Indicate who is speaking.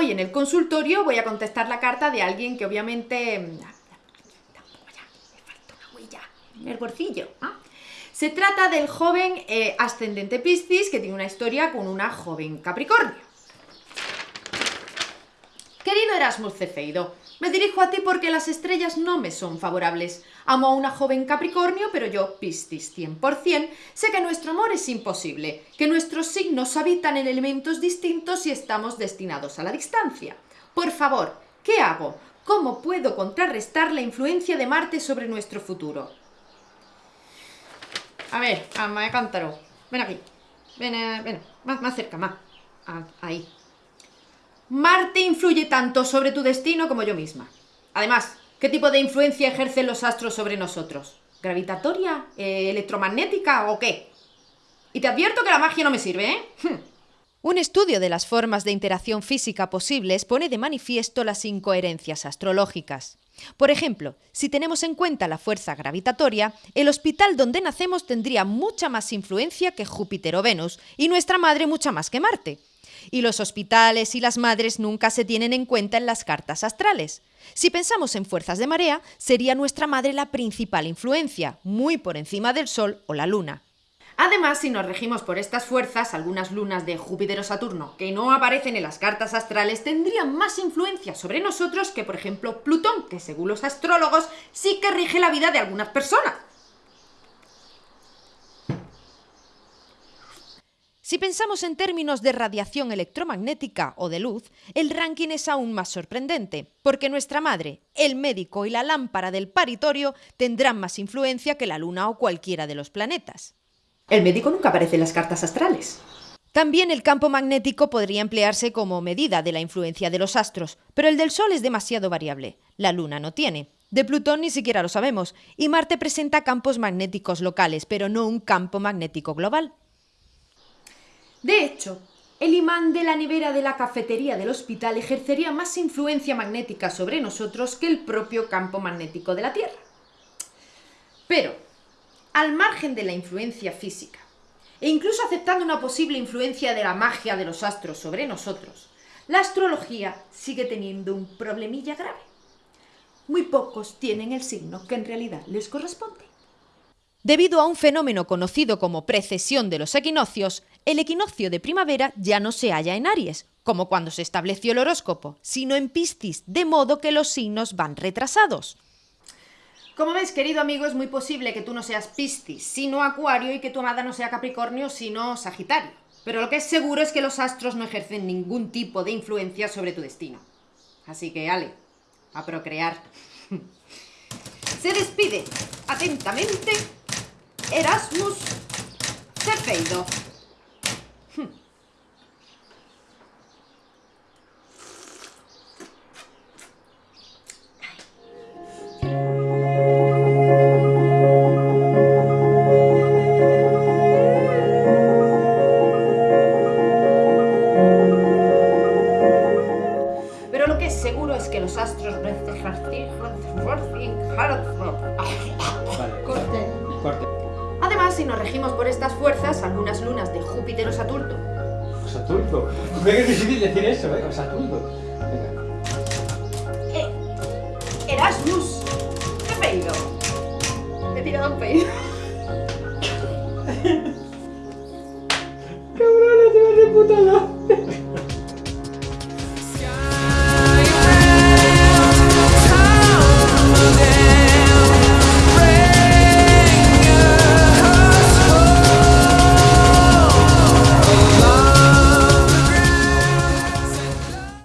Speaker 1: en el consultorio voy a contestar la carta de alguien que obviamente... mm, Tampoco ya, me falta una huella en el bolsillo. Se trata del joven eh, ascendente Piscis que tiene una historia con una joven Capricornio. Querido Erasmus Cefeido, me dirijo a ti porque las estrellas no me son favorables. Amo a una joven Capricornio, pero yo, Piscis 100%, sé que nuestro amor es imposible, que nuestros signos habitan en elementos distintos y estamos destinados a la distancia. Por favor, ¿qué hago? ¿Cómo puedo contrarrestar la influencia de Marte sobre nuestro futuro? A ver, Amaya Cántaro, ven aquí. Ven, eh, ven, más, más cerca, más. Ah, ahí. Marte influye tanto sobre tu destino como yo misma. Además, ¿qué tipo de influencia ejercen los astros sobre nosotros? ¿Gravitatoria? Eh, ¿Electromagnética o qué? Y te advierto que la magia no me sirve, ¿eh? Hm.
Speaker 2: Un estudio de las formas de interacción física posibles pone de manifiesto las incoherencias astrológicas. Por ejemplo, si tenemos en cuenta la fuerza gravitatoria, el hospital donde nacemos tendría mucha más influencia que Júpiter o Venus y nuestra madre mucha más que Marte. Y los hospitales y las madres nunca se tienen en cuenta en las cartas astrales. Si pensamos en fuerzas de marea, sería nuestra madre la principal influencia, muy por encima del Sol o la Luna.
Speaker 1: Además, si nos regimos por estas fuerzas, algunas lunas de Júpiter o Saturno que no aparecen en las cartas astrales tendrían más influencia sobre nosotros que, por ejemplo, Plutón, que según los astrólogos sí que rige la vida de algunas personas.
Speaker 2: Si pensamos en términos de radiación electromagnética o de luz, el ranking es aún más sorprendente, porque nuestra madre, el médico y la lámpara del paritorio tendrán más influencia que la Luna o cualquiera de los planetas.
Speaker 1: El médico nunca aparece en las cartas astrales.
Speaker 2: También el campo magnético podría emplearse como medida de la influencia de los astros, pero el del Sol es demasiado variable. La Luna no tiene. De Plutón ni siquiera lo sabemos, y Marte presenta campos magnéticos locales, pero no un campo magnético global.
Speaker 1: Hecho, el imán de la nevera de la cafetería del hospital ejercería más influencia magnética sobre nosotros que el propio campo magnético de la Tierra. Pero, al margen de la influencia física, e incluso aceptando una posible influencia de la magia de los astros sobre nosotros, la astrología sigue teniendo un problemilla grave. Muy pocos tienen el signo que en realidad les corresponde.
Speaker 2: Debido a un fenómeno conocido como precesión de los equinoccios, el equinoccio de primavera ya no se halla en Aries, como cuando se estableció el horóscopo, sino en Piscis, de modo que los signos van retrasados.
Speaker 1: Como ves, querido amigo, es muy posible que tú no seas Piscis, sino Acuario, y que tu amada no sea Capricornio, sino Sagitario. Pero lo que es seguro es que los astros no ejercen ningún tipo de influencia sobre tu destino. Así que, Ale, a procrear. Se despide atentamente Erasmus Cefeido. Pero lo que es seguro es que los astros... si nos regimos por estas fuerzas, algunas lunas de Júpiter o Saturno
Speaker 3: Saturno. Ve que es difícil decir eso, ¿eh? Saturno. Venga.
Speaker 1: Eh, Erasmus. ¿Qué pedido? Me he tirado un pedido.
Speaker 3: Cabrón, te vas de puta.